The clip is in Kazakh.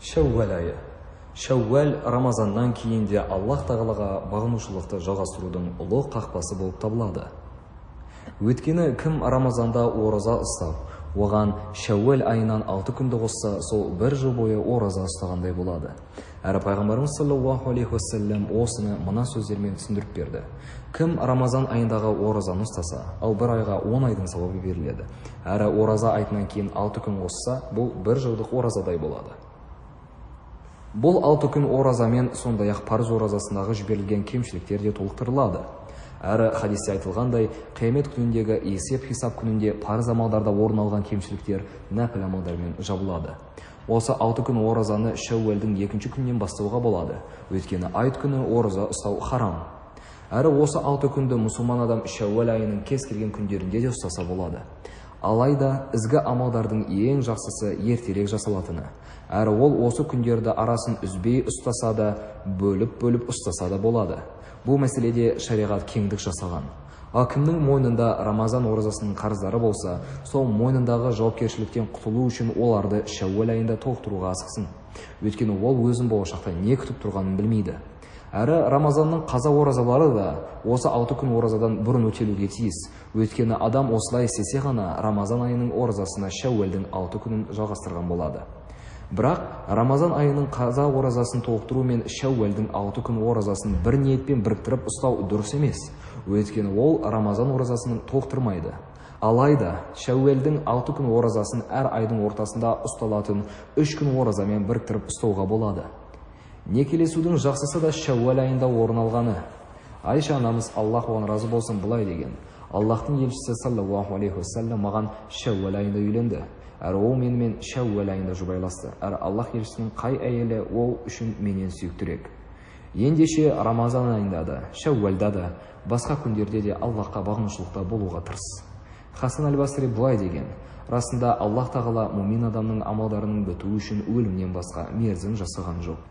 шәуәл айы шәуәл рамазаннан кейін де аллаһ тағалаға бағынушылықты жалғастырудың ұлы қақпасы болып табылады. Өйткені кім рамазанда ораза ұстап оған шәуәл айынан алты күнді қосса сол бір жыл бойы ораза ұстағандай болады. Әрі пайғамбарымыз саллаллаху алейхи уассалам осыны мына сөздермен түсіндіріп берді. Кім рамазан айындағы оразаны ұстаса ал бір айға он айдың сауабы беріледі. Әрі ораза айтынан кейін алты күн қосса бұл бір жылдық оразадай болады. Бұл алты күн оразамен сондай ақ парыз оразасындағы жіберілген кемшіліктер де толықтырылады. Әрі хадисте айтылғандай қиямет күніндегі есеп хисап күнінде парыз амалдарда орын алған кемшіліктер нәпіл амалдармен жабылады. Осы алты күн оразаны шәуәлдің екінші күнінен бастауға болады. Өйткені айт күні ораза ұстау харам. Әрі осы алты күнді мұсылман адам шәуәл айының кез келген күндерінде де ұстаса болады. Алайда ізгі амалдардың ең жақсысы ертерек жасалатыны. Әрі ол осы күндерді арасын үзбей ұстаса да бөліп-бөліп ұстаса да болады. Бұл мәселеде шариғат кеңдік жасаған. Ал кімнің мойнында рамазан оразасының қарыздары болса сол мойнындағы жауапкершіліктен құтылу үшін оларды шәуәл айында толықтыруға асықсын. Өйткені ол өзін болашақта не күтіп тұрғанын білмейді. Әрі рамазанның қаза оразалары да осы алты күн оразадан бұрын өтелуге тиіс. Өйткені адам осылай істесе ғана рамазан айының оразасына шәуәлдің алты күнін жалғастырған болады. Бірақ рамазан айының қаза оразасын толықтыру мен шәуәлдің алты күн оразасын бір ниетпен біріктіріп ұстау дұрыс емес. Өйткені ол рамазан оразасының толықтырмайды. Алайда шәуәлдің алты күн оразасын әр айдың ортасында ұсталатын үш күн оразамен біріктіріп ұстауға болады. Некелесудің жақсысы да шәуәл айында орын алғаны. Айша анамыз аллах оған разы болсын былай деген. Аллахтың елшісі саллаллаху алейхи уассалам маған шәуәл айында үйленді. Әрі ол менімен шәуәл айында жұбайласты. Әрі аллах елшісінің қай әйелі ол үшін менен сүйіктірек. Ендеше рамазан айында да шәуәлда да басқа күндерде де аллахқа бағынушылықта болуға тырыс. Хасан әл басри былай деген. Расында аллах тағала мұмин адамның амалдарының бітуі үшін өлімнен басқа мерзім жасаған жоқ.